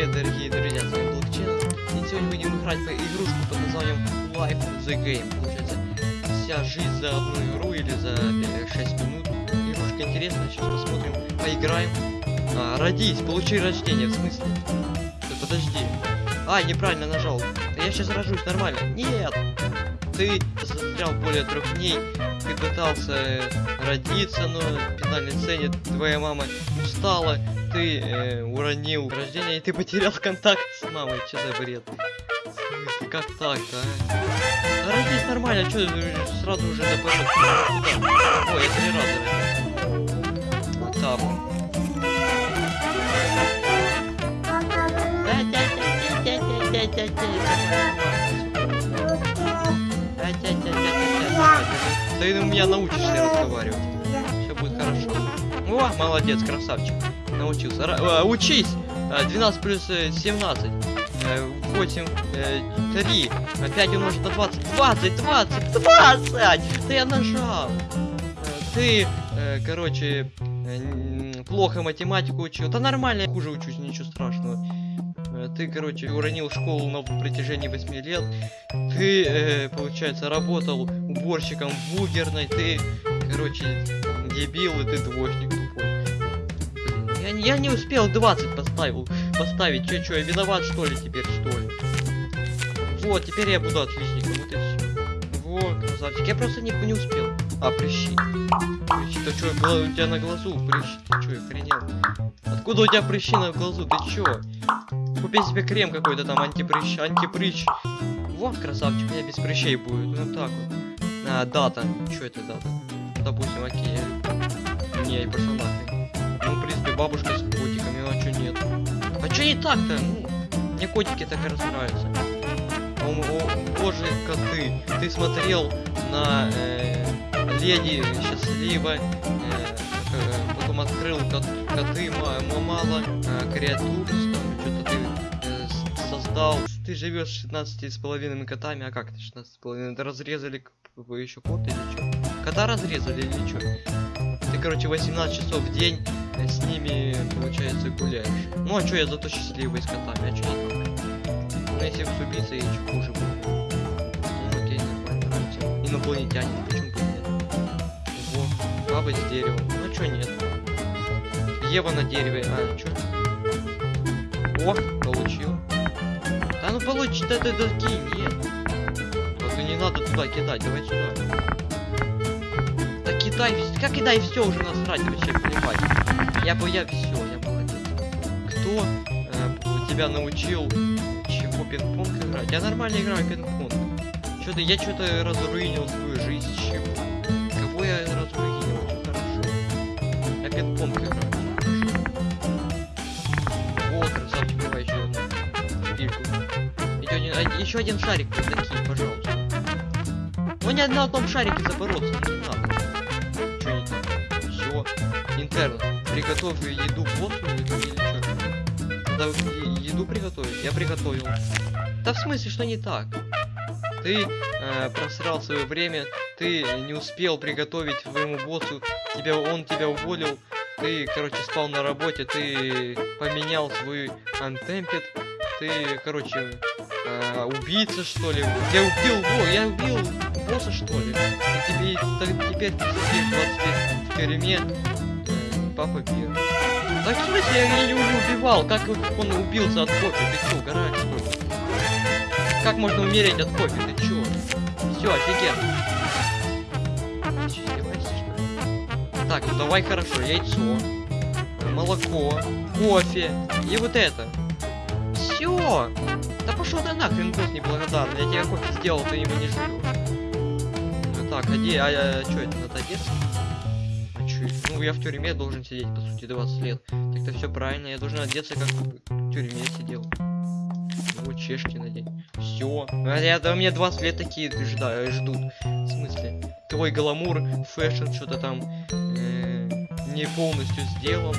привет, дорогие друзья, с вами Блокчейн. И сегодня будем играть по игрушку под названием Life the Game. Получается, вся жизнь за одну игру или за 6 минут. Игрушка интересная, сейчас посмотрим, поиграем. А, родись, получи рождение, в смысле? Да подожди. А, неправильно нажал. Я сейчас рожусь, нормально. Нет! Ты застрял более трех дней, ты пытался родиться, но финальной сцене твоя мама устала, ты э, уронил рождение, и ты потерял контакт с мамой. Что за бред? Как так-то, а? Да родись нормально, что сразу уже? Куда? Ой, я три раза родился. Ты у меня научишься разговаривать. Все будет хорошо. О, молодец, красавчик. Научился. Ра а, учись! 12 плюс 17. 8, 3. Опять умножить на 20. 20, 20, 20! Да я нажал. Ты, короче, плохо математику учил. Да нормально, я хуже учусь, ничего страшного. Ты, короче, уронил школу на протяжении 8 лет. Ты, э, получается, работал уборщиком в. Ты, короче, дебил, и ты двоечник тупой. Я, я не успел 20 поставил, поставить. Че, че, я виноват, что ли, теперь, что ли? Вот, теперь я буду отличником, вот и все. Вот, красавчик. Я просто не, не успел. А, прыщи. Прыщи. Что, было у тебя на глазу прыщи? Ты что, охренел? Откуда у тебя прыщи на глазу? Ты чё? Купи себе крем какой-то там, антипрыщ, антипрыщ. Вот, красавчик, у меня без прыщей будет. Ну так вот. А, дата. Что это дата? Допустим, окей. Не, я пошел нахрен. Ну, в принципе, бабушка с котиками, а что нет? А что не так-то? Ну, мне котики так раз нравятся. О, о, боже, коты. Ты смотрел на э, леди счастливо, э, э, потом открыл кот, коты, мало э, креатур, что-то ты э, создал. Ты живешь с 16 с половиной котами, а как ты 16 с половиной? Разрезали вы еще кот или что? Кота разрезали или что? Ты, короче, 18 часов в день с ними, получается, гуляешь. Ну а что я зато счастливый с котами, а что не так? Ну если с убийцей еще хуже будет. Ну окей, нормально, нравится. Инопланетянин, почему бы нет? Во, баба с деревом. Ну чё нет? Ева на дереве, а, чё? О, получил. Да ну получи, да ты да, кинь, нет. И не надо туда кидать, давай сюда. Да кидай, как кидай все уже насрать вообще, понимать. Я бы я все, я молодец. Кто э, тебя научил чего пинг-понг играть? Я нормально играю пинг-понг. Что-то я что-то разруинил свою жизнь. Чего? Кого я разруинил? Хорошо. Я пинг-понг играю. Еще еще один шарик такие, пожалуйста. Ну не на одном шарике забороться, не надо. Че не так? Все. Интерн, приготовь еду боссу или, или что? Да, еду приготовить. Я приготовил. Да в смысле, что не так? Ты э, просрал свое время, ты не успел приготовить своему боссу, тебя, он тебя уволил, ты, короче, спал на работе, ты поменял свой антемпет, ты, короче, э, убийца, что ли? Я убил, о, я убил босса, что ли? И тебе, так, теперь ты сидишь 20 лет в тюрьме, папа пир. Так в смысле, я не убивал, как он убился от кофе, ты чё, ли? Как можно умереть от кофе, ты чё? Все, офигенно. Так, ну давай хорошо, яйцо, молоко, кофе и вот это. Все. Да пошел ты нахрен, босс неблагодарный. Я тебе кофе сделал, ты его не жрешь. Так, иди, а, а, а что это, одеться? А чё это? Ну, я в тюрьме должен сидеть, по сути, 20 лет. Так-то все правильно, я должен одеться, как в тюрьме сидел. Вот чешки надень. Все. А я, да, мне 20 лет такие жда, ждут. В смысле? Твой гламур, fashion, что-то там э, не полностью сделан.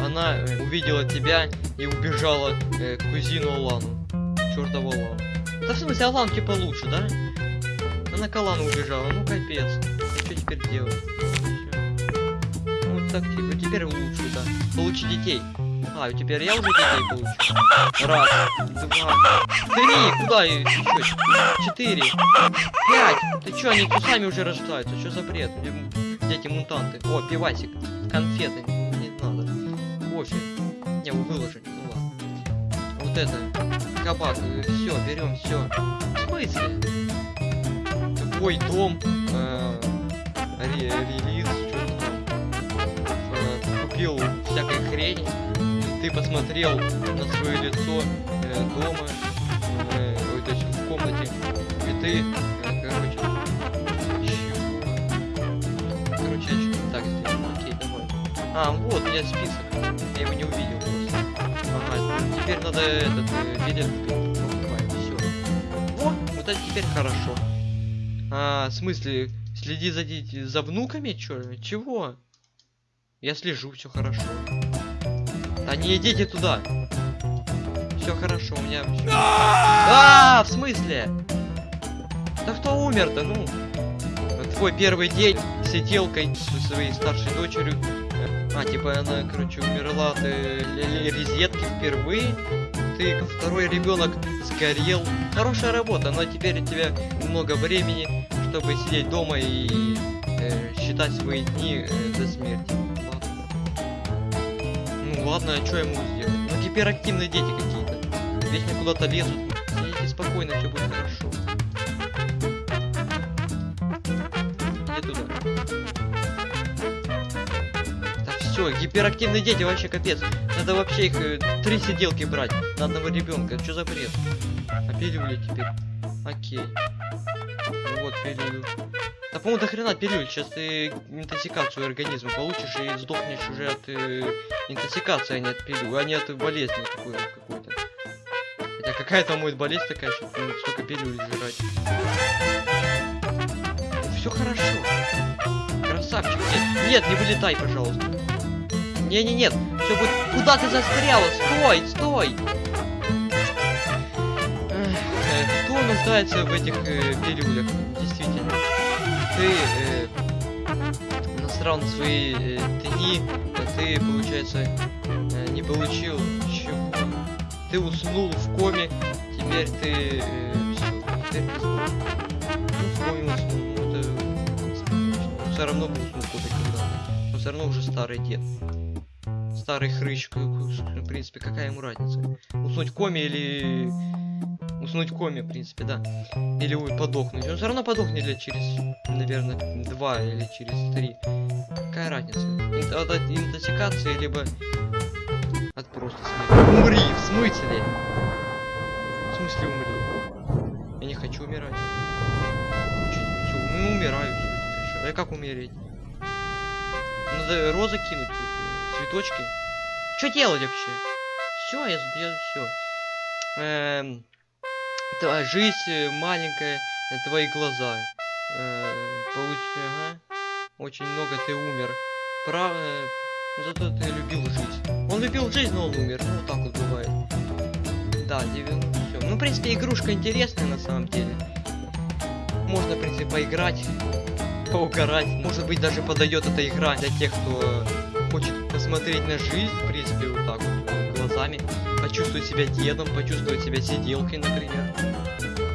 Она увидела тебя и убежала э, кузину Алану. Чертову Алану. Да в смысле, Алан типа лучше, да? Она к Алану убежала, ну капец. Что теперь делать? Ну, вот так типа, теперь лучше, да. Получи детей. А, теперь я уже детей получу. Раз, два, три, куда еще? Четыре, пять. Ты чё, они сами уже рождаются? Что за бред? Дети-мутанты. О, пивасик. Конфеты. Не надо. Кофе. Не, вы выложили. Ну ладно. Вот это. Кабак. Все, берем все. В смысле? Твой дом. Э, ре релиз. Э, купил всякой хрени. Ты посмотрел на свое лицо э, дома. Э, то есть в комнате. И ты, э, короче, Короче, я что-то так сделал. Окей, давай. А, вот, у меня список. Я его не увидел просто. Ага, теперь надо этот э, билет покупать. Все. О, вот это теперь хорошо. А, в смысле, следи за, за внуками, чё? Чего? Я слежу, все хорошо. Да не идите туда. Все хорошо, у меня. А, в смысле? Да кто умер-то, ну? Твой первый день сиделкой со своей старшей дочерью. А, типа она, короче, умерла от э, резетки впервые. Ты второй ребенок сгорел. Хорошая работа, но теперь у тебя много времени, чтобы сидеть дома и э, считать свои дни э, до смерти. Ладно. Ну ладно, а что ему сделать? Ну гиперактивные дети какие-то. Вечно куда-то лезут. Сидите спокойно, все будет хорошо. Иди туда. Все, гиперактивные дети вообще капец. Надо вообще их э, три сиделки брать на одного ребенка. Что за бред? А пилюли теперь. Окей. Ну вот пилюлю. Да по-моему до хрена пилюль. Сейчас ты интоксикацию организма получишь и сдохнешь уже от э, интоксикации, а не от пилюли, а не от болезни какой- какой-то. Хотя какая там будет болезнь такая, что ну, столько пилюль жрать. Все хорошо. Красавчик. Нет, не вылетай, пожалуйста. Не, не, нет. Все будет. Куда ты застряла? Стой, стой. Э, Кто нуждается в этих э, пилюлях? Действительно. Ты э, насрал на свои э, дни, а ты, получается, э, не получил чего. Ты уснул в коме, теперь ты э, все. Ну, в коме уснул, ну это все равно уснул кто-то когда. Но все равно уже старый дед. Старый хрыч, в принципе, какая ему разница? Уснуть коме или... Уснуть коме, в принципе, да. Или ой, подохнуть. Он все равно подохнет лет через, наверное, два или через три. Какая разница? От, от интоксикации, либо от просто смерти. Умри, в смысле? В смысле умри? Я не хочу умирать. Ну умираю, чё? А как умереть? Надо розы кинуть, цветочки. Что делать вообще? Все, я, я все. Эм, та- жизнь э, маленькая, э, твои глаза. Э, получ- ага. Очень много ты умер. Прав... э, зато ты любил жизнь. Он любил жизнь, но он умер. Ну, так вот бывает. Да, все. Ну, в принципе, игрушка интересная на самом деле. Можно, в принципе, поиграть, поугарать. Может быть, даже подойдет эта игра для тех, кто хочет посмотреть на жизнь, в принципе, вот так вот, э, глазами. Почувствовать себя дедом, почувствовать себя сиделкой, например.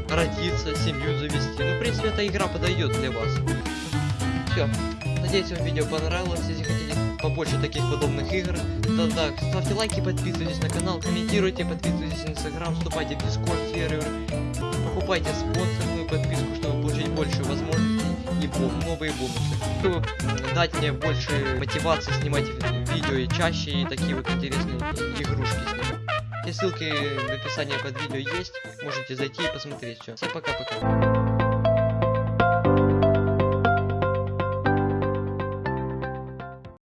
Родиться, семью завести. Ну, в принципе, эта игра подойдет для вас. Все. Надеюсь, вам видео понравилось. Если хотите побольше таких подобных игр, то да, ставьте лайки, подписывайтесь на канал, комментируйте, подписывайтесь на инстаграм, вступайте в дискорд сервер, покупайте спонсорную подписку, чтобы получить больше возможностей и бо- новые бонусы. Чтобы дать мне больше мотивации снимать ви- видео и чаще, и такие вот интересные игрушки снимать. Все ссылки в описании под видео есть, можете зайти и посмотреть все. Всем пока-пока.